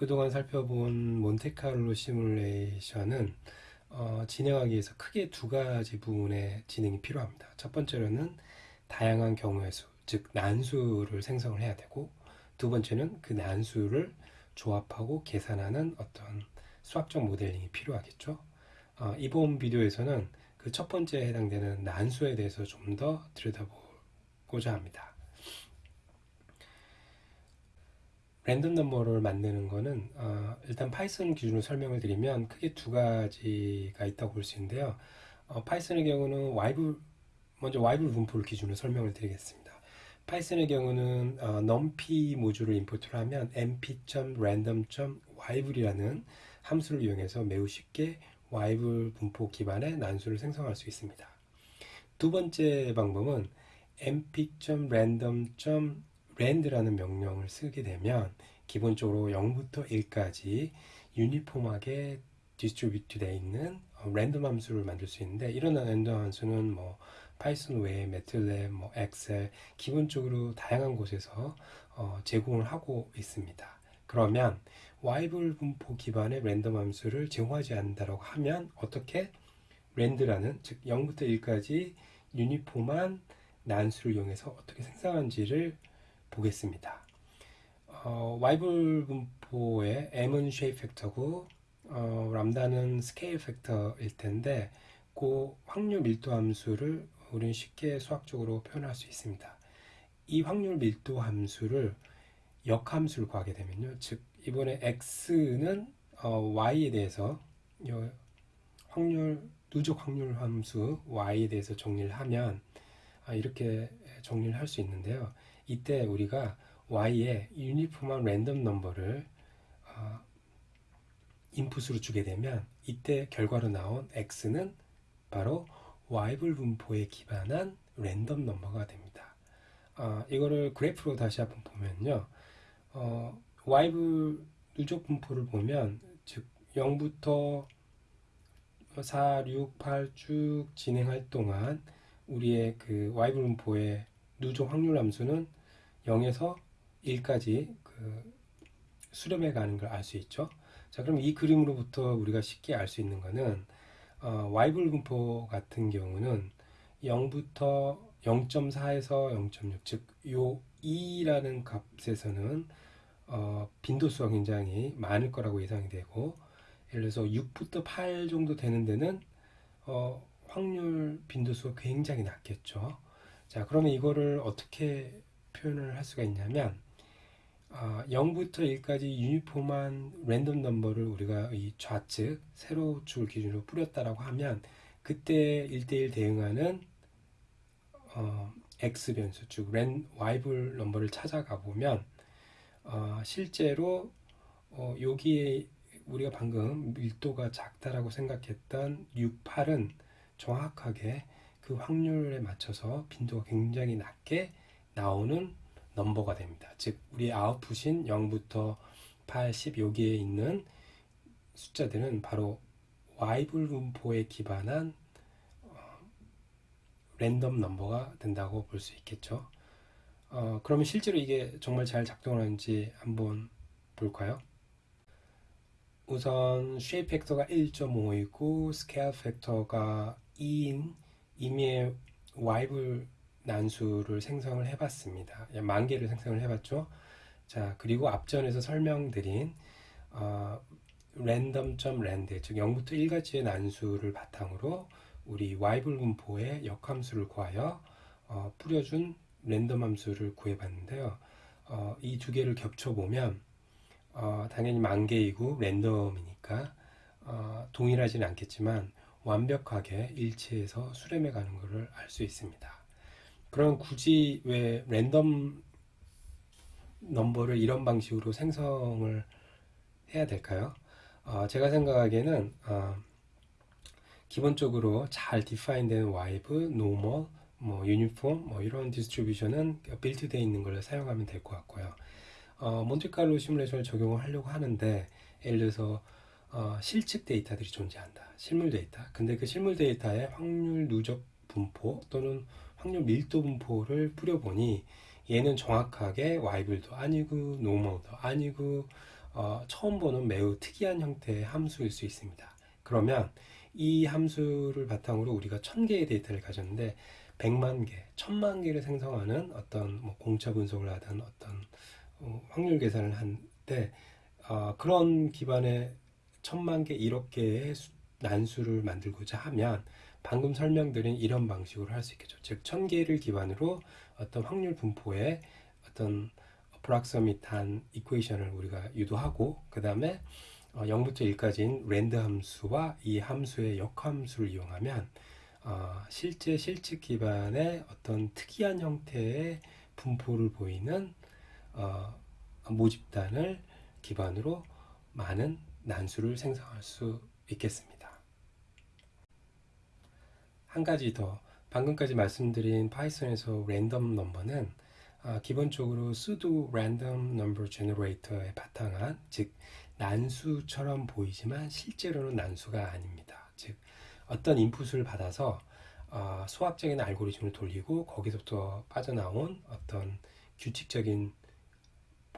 그동안 살펴본 몬테카를로 시뮬레이션은 어, 진행하기 위해서 크게 두 가지 부분의 진행이 필요합니다. 첫 번째로는 다양한 경우의 수, 즉 난수를 생성을 해야 되고 두 번째는 그 난수를 조합하고 계산하는 어떤 수학적 모델링이 필요하겠죠. 어, 이번 비디오에서는 그 첫 번째에 해당되는 난수에 대해서 좀 더 들여다보고자 합니다. Random number를 만드는 거는 어, 일단 Python 기준으로 설명을 드리면 크게 두 가지가 있다고 볼 수 있는데요. 어, Python의 경우는 Weibull 먼저 Weibull 분포를 기준으로 설명을 드리겠습니다. Python의 경우는 어, numpy 모듈을 import를 하면 np.random.weibull이라는 함수를 이용해서 매우 쉽게 Weibull 분포 기반의 난수를 생성할 수 있습니다. 두 번째 방법은 np.random. rand라는 명령을 쓰게 되면 기본적으로 0부터 1까지 uniform하게 distribute 되어 있는 랜덤 함수를 만들 수 있는데 이런 랜덤 함수는 뭐 Python 외에 MATLAB, 뭐 Excel 기본적으로 다양한 곳에서 어, 제공을 하고 있습니다. 그러면 Weibull 분포 기반의 랜덤 함수를 제공하지 않는다고 하면 어떻게 rand라는 즉 0부터 1까지 uniform한 난수를 이용해서 어떻게 생성하는지를 보겠습니다. 어, Weibull 분포의 m은 shape factor고 어, 람다는 scale factor일 텐데 그 확률 밀도 함수를 우리는 쉽게 수학적으로 표현할 수 있습니다. 이 확률 밀도 함수를 역함수를 구하게 되면요. 즉 이번에 x는 어, y에 대해서 확률 누적 확률 함수 y에 대해서 정리를 하면 아, 이렇게 정리를 할 수 있는데요. 이때 우리가 y에 유니폼한 랜덤 넘버를 어, 인풋으로 주게 되면 이때 결과로 나온 x는 바로 와이블 분포에 기반한 랜덤 넘버가 됩니다. 어, 이거를 그래프로 다시 한번 보면요. 어, 와이블 누적 분포를 보면 즉 0부터 4, 6, 8 쭉 진행할 동안 우리의 그 와이블 분포의 누적 확률 함수는 0에서 1까지 그 수렴해 가는 걸 알 수 있죠. 자, 그럼 이 그림으로부터 우리가 쉽게 알 수 있는 거는 어, 와이블 분포 같은 경우는 0부터 0.4에서 0.6, 즉, 요 2라는 값에서는 어, 빈도수가 굉장히 많을 거라고 예상이 되고, 예를 들어서 6부터 8 정도 되는 데는 어, 확률 빈도수가 굉장히 낮겠죠. 자, 그러면 이거를 어떻게 표현을 할 수가 있냐면 어, 0부터 1까지 유니폼한 랜덤 넘버를 우리가 이 좌측 세로 축을 기준으로 뿌렸다라고 하면 그때 1대1 대응하는 어, x 변수 즉 랜, y블 넘버를 찾아가 보면 어, 실제로 어, 여기에 우리가 방금 밀도가 작다라고 생각했던 6, 8은 정확하게 그 확률에 맞춰서 빈도가 굉장히 낮게 나오는 넘버가 됩니다. 즉 우리 아웃풋인 0부터 8, 10 여기에 있는 숫자들은 바로 와이블 분포에 기반한 어, random number가 된다고 볼 수 있겠죠. 어, 그러면 실제로 이게 정말 잘 작동하는지 한번 볼까요? 우선 shape factor가 1.5이고 scale factor가 2인 이미 Weibull 난수를 생성을 해봤습니다. 만 개를 생성을 해봤죠. 자, 그리고 앞전에서 설명드린 어, random.rand, 즉 0부터 1까지의 난수를 바탕으로 우리 와이블 분포의 역함수를 구하여 어, 뿌려준 랜덤 함수를 구해봤는데요. 어, 이 두 개를 겹쳐보면 어, 당연히 만 개이고 랜덤이니까 어, 동일하지는 않겠지만 완벽하게 일치해서 수렴해 가는 것을 알 수 있습니다. 그럼 굳이 왜 랜덤 number를 이런 방식으로 생성을 해야 될까요? 어, 제가 생각하기에는 어, 기본적으로 잘 define된 Weibull, normal, 뭐 유니폼, 뭐 이런 distribution은 built되어 있는 걸 사용하면 될 것 같고요. 어, Monte Carlo 시뮬레이션을 적용을 하려고 하는데 예를 들어서 어, 실측 데이터들이 존재한다. 실물 데이터. 근데 그 실물 데이터에 확률 누적 분포 또는 확률 밀도 분포를 뿌려보니 얘는 정확하게 Weibull도 아니고 normal도 아니고 어, 처음 보는 매우 특이한 형태의 함수일 수 있습니다. 그러면 이 함수를 바탕으로 우리가 천 개의 데이터를 가졌는데 100만 개, 1000만 개를 생성하는 어떤 뭐 공차 분석을 하든 어떤 어, 확률 계산을 한때 어, 그런 기반의 천만 개, 1억 개의 수, 난수를 만들고자 하면 방금 설명드린 이런 방식으로 할 수 있겠죠. 즉, 천 개를 기반으로 어떤 확률 분포의 어떤 프락서밋한 이퀘이션을 우리가 유도하고 그 다음에 어, 0부터 1까지인 랜드 함수와 이 함수의 역함수를 이용하면 어, 실제 실측 기반의 어떤 특이한 형태의 분포를 보이는 어, 모집단을 기반으로 많은 난수를 생성할 수 있겠습니다. 한 가지 더 방금까지 말씀드린 파이썬에서 랜덤 넘버는 아, 기본적으로 sudo random number generator에 바탕한 즉 난수처럼 보이지만 실제로는 난수가 아닙니다. 즉 어떤 인풋을 받아서 어, 수학적인 알고리즘을 돌리고 거기서부터 빠져나온 어떤 규칙적인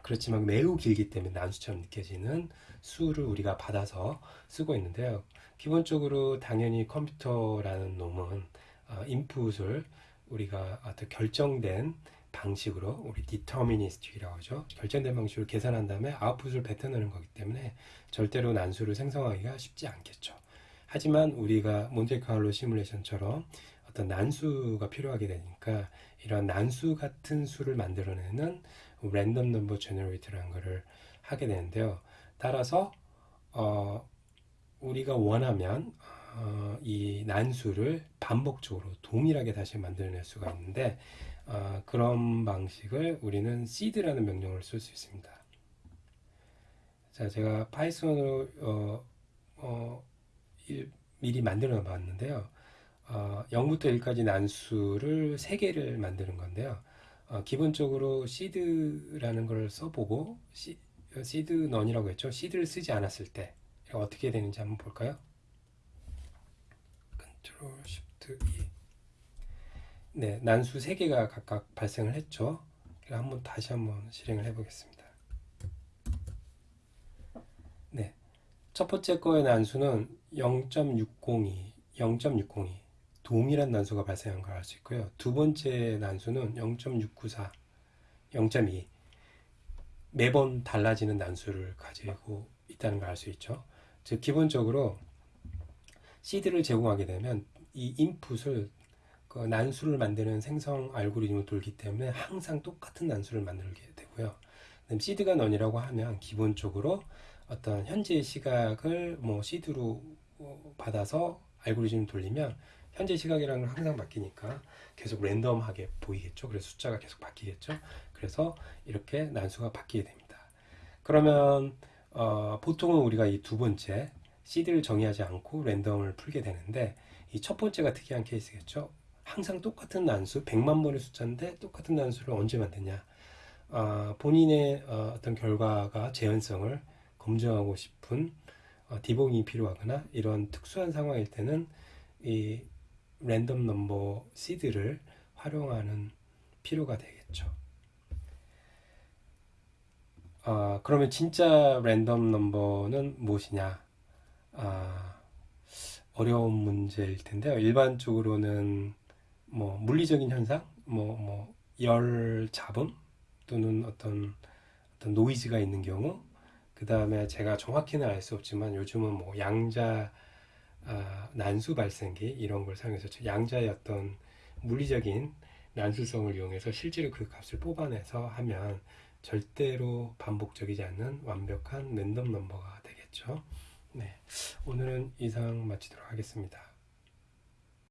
그렇지만 매우 길기 때문에 난수처럼 느껴지는 수를 우리가 받아서 쓰고 있는데요. 기본적으로 당연히 컴퓨터라는 놈은 어, 인풋을 우리가 어떤 결정된 방식으로 우리 deterministic이라고 하죠. 결정된 방식으로 계산한 다음에 아웃풋을 뱉어내는 거기 때문에 절대로 난수를 생성하기가 쉽지 않겠죠. 하지만 우리가 몬테카를로 시뮬레이션처럼 어떤 난수가 필요하게 되니까 이런 난수 같은 수를 만들어내는 random number generator라는 것을 하게 되는데요. 따라서 어, 우리가 원하면 어, 이 난수를 반복적으로 동일하게 다시 만들어낼 수가 있는데 어, 그런 방식을 우리는 seed라는 명령을 쓸 수 있습니다. 자, 제가 Python으로 어, 어, 일, 미리 만들어 봤는데요. 어, 0부터 1까지 난수를 3개를 만드는 건데요. 어, 기본적으로 seed라는 걸 써보고 시, seed none이라고 했죠. seed를 쓰지 않았을 때 어떻게 되는지 한번 볼까요? Ctrl Shift E 네, 난수 3개가 각각 발생을 했죠. 한번 다시 한번 실행을 해 보겠습니다. 네. 첫 번째 거의 난수는 0.602, 0.602 동일한 난수가 발생한 걸 알 수 있고요. 두 번째 난수는 0.694, 0.2 매번 달라지는 난수를 가지고 있다는 걸 알 수 있죠. 즉 기본적으로 시드를 제공하게 되면 이 인풋을 그 난수를 만드는 생성 알고리즘을 돌기 때문에 항상 똑같은 난수를 만들게 되고요. 시드가 넌이라고 하면 기본적으로 어떤 현재 시각을 뭐 시드로 받아서 알고리즘을 돌리면 현재 시각이라는 건 항상 바뀌니까 계속 랜덤하게 보이겠죠. 그래서 숫자가 계속 바뀌겠죠. 그래서 이렇게 난수가 바뀌게 됩니다. 그러면 어, 보통은 우리가 이 두 번째 시드를 정의하지 않고 랜덤을 풀게 되는데 이 첫 번째가 특이한 케이스겠죠. 항상 똑같은 난수, 100만 번의 숫자인데 똑같은 난수를 언제 만드냐. 어, 본인의 어, 떤 결과가 재현성을 검증하고 싶은 어, 디봉이 필요하거나 이런 특수한 상황일 때는 이 랜덤 넘버 시드를 활용하는 필요가 되겠죠. 어, 그러면 진짜 랜덤 넘버는 무엇이냐? 아, 어려운 문제일 텐데요. 일반적으로는 뭐 물리적인 현상, 뭐 뭐 열 잡음 또는 어떤 어떤 노이즈가 있는 경우, 그 다음에 제가 정확히는 알 수 없지만 요즘은 뭐 양자 아, 난수 발생기 이런 걸 사용해서 양자의 어떤 물리적인 난수성을 이용해서 실제로 그 값을 뽑아내서 하면 절대로 반복적이지 않는 완벽한 랜덤 넘버가 되겠죠. 네, 오늘은 이상 마치도록 하겠습니다.